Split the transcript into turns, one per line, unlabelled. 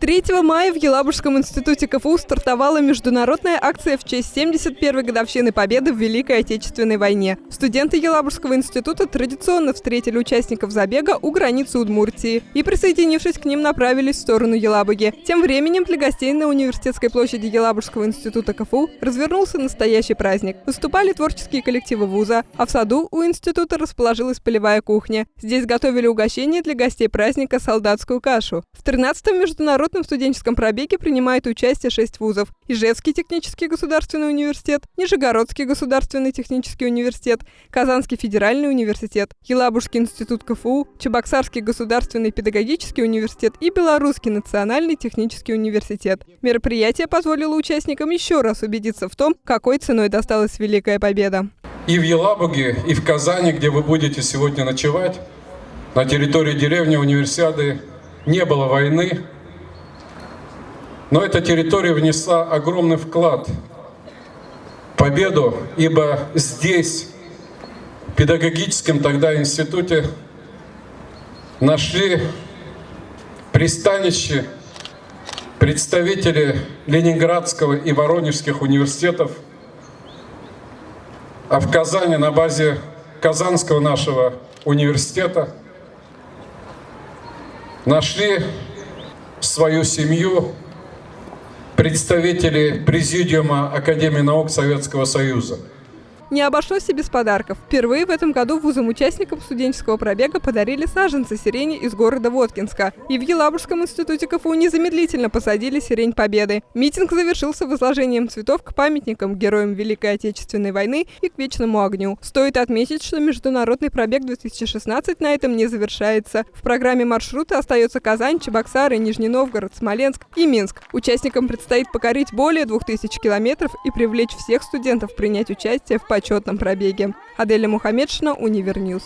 3 мая в Елабужском институте КФУ стартовала международная акция в честь 71-й годовщины Победы в Великой Отечественной войне. Студенты Елабужского института традиционно встретили участников забега у границы Удмуртии и, присоединившись к ним, направились в сторону Елабуги. Тем временем для гостей на университетской площади Елабужского института КФУ развернулся настоящий праздник. Выступали творческие коллективы вуза, а в саду у института расположилась полевая кухня. Здесь готовили угощение для гостей праздника солдатскую кашу. В 13-м международном международном студенческом пробеге принимает участие шесть вузов. Ижевский технический государственный университет, Нижегородский государственный технический университет, Казанский федеральный университет, Елабужский институт КФУ, Чебоксарский государственный педагогический университет и Белорусский национальный технический университет. Мероприятие позволило участникам еще раз убедиться в том, какой ценой досталась Великая Победа.
И в Елабуге, и в Казани, где вы будете сегодня ночевать, на территории деревни Универсиады не было войны, но эта территория внесла огромный вклад в победу, ибо здесь, в педагогическом тогда институте, нашли пристанище представители Ленинградского и Воронежских университетов, а в Казани на базе Казанского нашего университета нашли свою семью представители Президиума Академии наук Советского Союза.
Не обошлось и без подарков. Впервые в этом году вузам-участникам студенческого пробега подарили саженцы сирени из города Воткинска. И в Елабужском институте КФУ незамедлительно посадили сирень Победы. Митинг завершился возложением цветов к памятникам героям Великой Отечественной войны и к вечному огню. Стоит отметить, что международный пробег 2016 на этом не завершается. В программе маршрута остается Казань, Чебоксары, Нижний Новгород, Смоленск и Минск. Участникам предстоит покорить более 2000 километров и привлечь всех студентов принять участие в почетном пробеге. Аделя Мухаммедшина, Univer News.